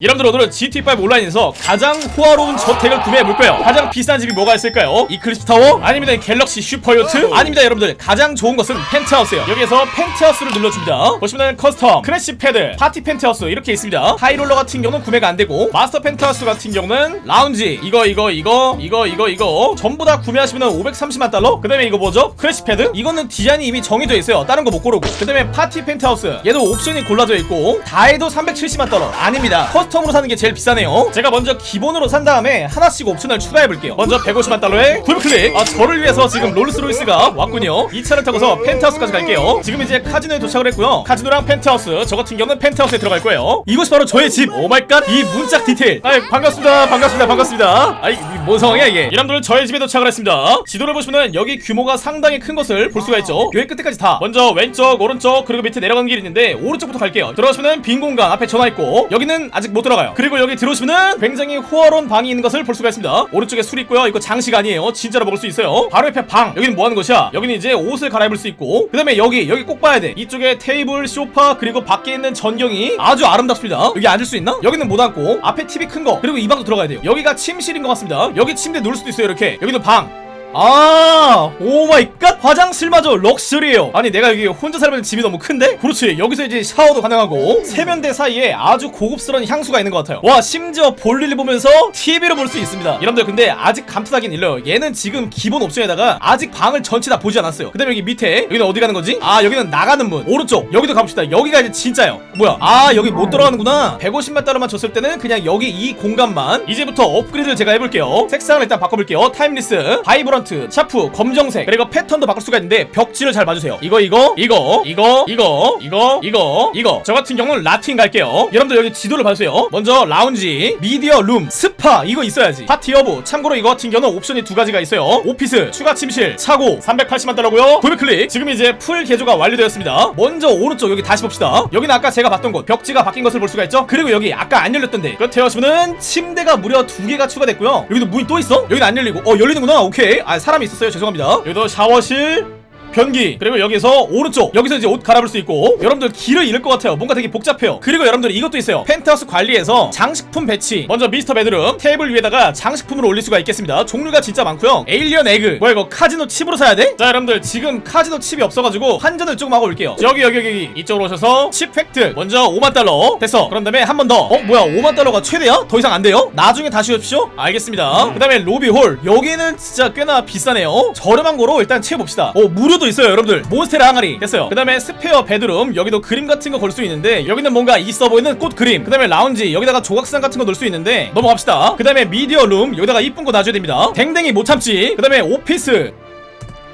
여러분들 오늘은 GTA5 온라인에서 가장 호화로운 저택을 구매해볼 거예요 가장 비싼 집이 뭐가 있을까요? 이클립스 타워? 아니면 갤럭시 슈퍼요트? 아닙니다 여러분들 가장 좋은 것은 펜트하우스예요 여기에서 펜트하우스를 눌러줍니다 보시면 custom, crash pad, party 펜트하우스 이렇게 있습니다 high roller 같은 경우는 구매가 안되고 마스터 펜트하우스 같은 경우는 라운지 이거 이거 이거 이거 이거 이거 전부 다 구매하시면 530만 달러? 그 다음에 이거 뭐죠? crash pad? 이거는 디자인이 이미 정해져 있어요 다른 거 못 고르고 그 다음에 파티 펜트하우스 얘도 옵션이 골라져 있고 다 해도 370만 달러 아닙니다 custom으로 사는 게 제일 비싸네요. 제가 먼저 기본으로 산 다음에 하나씩 옵션을 추가해 볼게요. 먼저 150만 달러에 풀클릭. 아 저를 위해서 지금 롤스로이스가 왔군요. 이 차를 타고서 펜트하우스까지 갈게요. 지금 이제 카지노에 도착을 했고요. 카지노랑 펜트하우스 저 같은 경우는 펜트하우스에 들어갈 거예요. 이것이 바로 저의 집. Oh my god. 이 문짝 디테일. 아이 반갑습니다. 반갑습니다. 반갑습니다. 아이 이 뭔 상황이야 이게? 여러분들 저의 집에 도착을 했습니다. 지도를 보시면은 여기 규모가 상당히 큰 것을 볼 수가 있죠. 여기 끝에까지 다. 먼저 왼쪽 오른쪽 그리고 밑에 내려가는 길이 있는데 오른쪽부터 갈게요. 들어가시면은 빈 공간 앞에 전화 있고 여기는 아직 못 들어가요. 그리고 여기 들어오시면은 굉장히 호화로운 방이 있는 것을 볼 수가 있습니다. 오른쪽에 술 있고요. 이거 장식 아니에요. 진짜로 먹을 수 있어요. 바로 옆에 방. 여기는 뭐 하는 것이야? 여기는 이제 옷을 갈아입을 수 있고 그 다음에 여기 여기 꼭 봐야 돼. 이쪽에 테이블 소파 그리고 밖에 있는 전경이 아주 아름답습니다. 여기 앉을 수 있나? 여기는 못 앉고 앞에 TV 큰 거 그리고 이 방도 들어가야 돼요. 여기가 침실인 것 같습니다. 여기 침대 누울 수도 있어요 이렇게. 여기도 방 아, oh my god 화장실마저 럭셔리해요. 아니 내가 여기 혼자 살면 집이 너무 큰데? 그렇지. 여기서 이제 샤워도 가능하고 세면대 사이에 아주 고급스러운 향수가 있는 것 같아요. 와 심지어 볼일 보면서 TV로 볼 수 있습니다. 여러분들 근데 아직 감탄하긴 일러요. 얘는 지금 기본 옵션에다가 아직 방을 전체 다 보지 않았어요. 그 다음에 여기 밑에 여기는 어디 가는 거지? 아 여기는 나가는 문. 오른쪽 여기도 가봅시다. 여기가 이제 진짜요. 뭐야? 아 여기 못 들어가는구나. 150만 달러만 줬을 때는 그냥 여기 이 공간만 이제부터 업그레이드를 제가 해볼게요. 색상을 일단 바꿔볼게요. timeless, vibrant, sharp, 검정색 그리고 패턴도 바꿀 수가 있는데 벽지를 잘 봐주세요. 이거 이거 이거 이거 이거 이거 이거 이거 저 같은 경우는 라틴 갈게요. 여러분들 여기 지도를 봐주세요. 먼저 라운지, media room, 스파 이거 있어야지. 파티 여부. 참고로 이거 같은 경우는 옵션이 두 가지가 있어요. 오피스, 추가 침실, 차고 380만 달러고요. 구매 클릭. 지금 이제 full 개조가 완료되었습니다. 먼저 오른쪽 여기 다시 봅시다. 여기는 아까 제가 봤던 곳 벽지가 바뀐 것을 볼 수가 있죠. 그리고 여기 아까 안 열렸던데 끝에 오시면은 침대가 무려 두 개가 추가됐고요. 여기도 문이 또 있어? 여기는 안 열리고 어 열리는구나. 오케이. 아 사람이 있었어요. 죄송합니다. 여기도 샤워실. 변기. 그리고 여기서 오른쪽. 여기서 이제 옷 갈아입을 수 있고. 여러분들 길을 잃을 것 같아요. 뭔가 되게 복잡해요. 그리고 여러분들 이것도 있어요. 펜트하우스 관리에서 장식품 배치. 먼저 master bedroom 테이블 위에다가 장식품을 올릴 수가 있겠습니다. 종류가 진짜 많고요. alien egg. 뭐야 이거 카지노 칩으로 사야 돼? 자 여러분들 지금 카지노 칩이 없어가지고 환전을 조금 하고 올게요. 여기 여기 여기 이쪽으로 오셔서 칩 획득 먼저 5만 달러. 됐어. 그런 다음에 한 번 더. 어 뭐야 5만 달러가 최대야? 더 이상 안 돼요? 나중에 다시 오십시오? 알겠습니다. 그 다음에 로비 홀. 여기는 진짜 꽤나 비싸네요. 저렴한 거로 일단 채워봅시다. 어 무료 도 있어요 여러분들. 몬스테라 항아리. 됐어요. 그 다음에 spare bedroom. 여기도 그림 같은 거 걸 수 있는데 여기는 뭔가 있어 보이는 꽃 그림. 그 다음에 라운지. 여기다가 조각상 같은 거 넣을 수 있는데 넘어갑시다. 그 다음에 media room. 여기다가 이쁜 거 놔줘야 됩니다. 댕댕이 못 참지. 그 다음에 오피스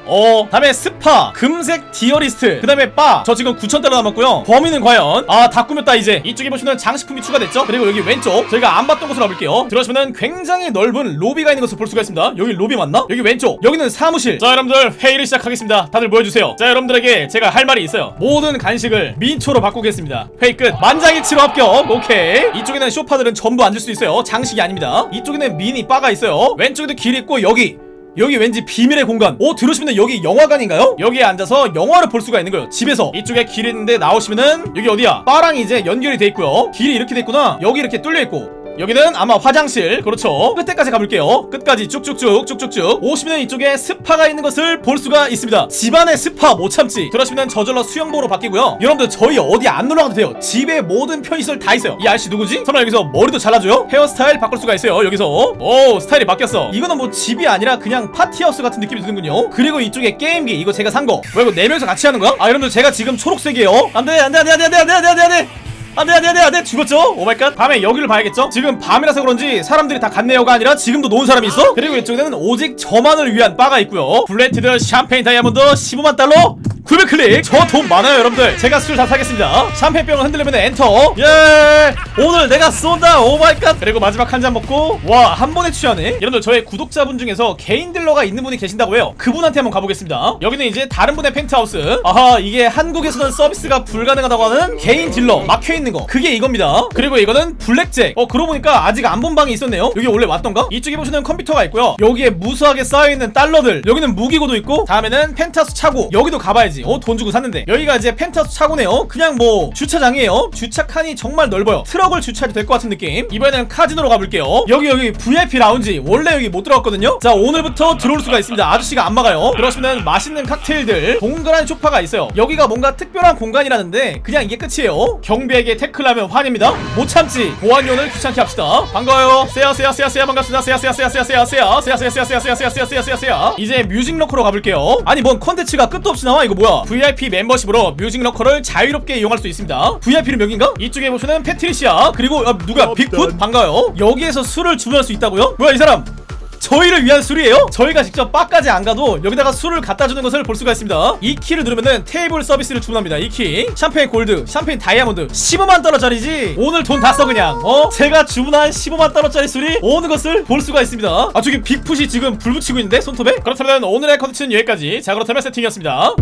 어 다음에 스파 금색 디어리스트 그 다음에 바 저 지금 9천달러 남았고요. 범인은 과연? 아 다 꾸몄다 이제. 이쪽에 보시면 장식품이 추가됐죠? 그리고 여기 왼쪽. 저희가 안 봤던 곳으로 가볼게요. 들어오시면 굉장히 넓은 로비가 있는 것을 볼 수가 있습니다. 여기 로비 맞나? 여기 왼쪽. 여기는 사무실. 자 여러분들 회의를 시작하겠습니다. 다들 모여주세요. 자 여러분들에게 제가 할 말이 있어요. 모든 간식을 민초로 바꾸겠습니다. 회의 끝. 만장일치로 합격. 오케이. 이쪽에는 쇼파들은 전부 앉을 수 있어요. 장식이 아닙니다. 이쪽에는 미니 바가 있어요. 왼쪽에도 길 있고 여기 여기 왠지 비밀의 공간. 오 들어오시면 여기 영화관인가요? 여기에 앉아서 영화를 볼 수가 있는 거예요. 집에서. 이쪽에 길이 있는데 나오시면은 여기 어디야? 바랑 이제 연결이 돼 있고요. 길이 이렇게 돼 있구나. 여기 이렇게 뚫려 있고 여기는 아마 화장실. 그렇죠? 끝에까지 가볼게요. 끝까지 쭉쭉쭉 쭉쭉쭉. 오시면 이쪽에 스파가 있는 것을 볼 수가 있습니다. 집안의 스파 못 참지. 그러시면 저절로 수영복으로 바뀌고요. 여러분들 저희 어디 안 놀러 가도 돼요. 집에 모든 편의시설 다 있어요. 이 아저씨 누구지? 설마 여기서 머리도 잘라줘요? 헤어스타일 바꿀 수가 있어요 여기서. 오 스타일이 바뀌었어. 이거는 뭐 집이 아니라 그냥 party house 같은 느낌이 드는군요. 그리고 이쪽에 게임기 이거 제가 산거. 뭐야 이거 네 명이서 같이 하는 거야? 아 여러분들 제가 지금 초록색이에요. 안돼 안돼 안돼 안돼 안돼 안돼 안돼 안돼 안돼 안돼 안돼 안돼 죽었죠? oh my god 밤에 여기를 봐야겠죠? 지금 밤이라서 그런지 사람들이 다 갔네요가 아니라 지금도 노는 사람이 있어? 그리고 이쪽에는 오직 저만을 위한 바가 있고요 블렌티드 샴페인 다이아몬드 15만 달러 900 클릭. 저 돈 많아요 여러분들. 제가 술 다 사겠습니다. 샴페인병을 흔들려면 엔터. 예. 오늘 내가 쏜다. oh my god. 그리고 마지막 한 잔 먹고 와 한 번에 취하네. 여러분들 저의 구독자분 중에서 개인 딜러가 있는 분이 계신다고 해요. 그분한테 한번 가보겠습니다. 여기는 이제 다른 분의 펜트하우스. 아하 이게 한국에서는 서비스가 불가능하다고 하는 개인 딜러 막혀있는 거. 그게 이겁니다. 그리고 이거는 블랙잭. 어 그러고 보니까 아직 안 본 방이 있었네요. 여기 원래 왔던가? 이쪽에 보시면 컴퓨터가 있고요. 여기에 무수하게 쌓여있는 달러들. 여기는 무기고도 있고 다음에는 펜트하우스 차고. 여기도 가봐야지 알지 어 돈 주고 샀는데 여기가 이제 펜트하우스 차고네요 그냥 뭐 주차장이에요 주차 칸이 정말 넓어요 트럭을 주차해도 될 것 같은 느낌 이번에는 카지노로 가볼게요 여기 여기 VIP 라운지 원래 여기 못 들어갔거든요 자 오늘부터 들어올 수가 있습니다 아저씨가 안 막아요 그러시면 맛있는 칵테일들 동그란 소파가 있어요 여기가 뭔가 특별한 공간이라는데 그냥 이게 끝이에요 경비에게 태클하면 환입니다 못 참지 보안요원을 귀찮게 합시다 반가워요 세야 세야 세야 세야 반갑습니다 세야 세야 세야 세야 세야 세야 세야 세야 세야 세야 세야 세야 세야 이제 Music Locker로 가볼게요 아니 뭔 컨텐츠가 끝도 없이 나와 이거 뭐야 VIP 멤버십으로 Music Locker를 자유롭게 이용할 수 있습니다 VIP는 여긴가? 이쪽에 보시는 패트리시아 그리고 아, 누가 빅풋 반가워요 여기에서 술을 주문할 수 있다고요? 뭐야 이 사람 저희를 위한 술이에요? 저희가 직접 바까지 안 가도 여기다가 술을 갖다 주는 것을 볼 수가 있습니다. 이 키를 누르면은 테이블 서비스를 주문합니다. 이 키. 샴페인 골드, 샴페인 다이아몬드 15만 달러짜리지. 오늘 돈 다 써 그냥. 어? 제가 주문한 15만 달러짜리 술이 오는 것을 볼 수가 있습니다. 아 저기 빅풋이 지금 불 붙이고 있는데 손톱에? 그렇다면 오늘의 컨텐츠는 여기까지. 자 그렇다면 세팅이었습니다.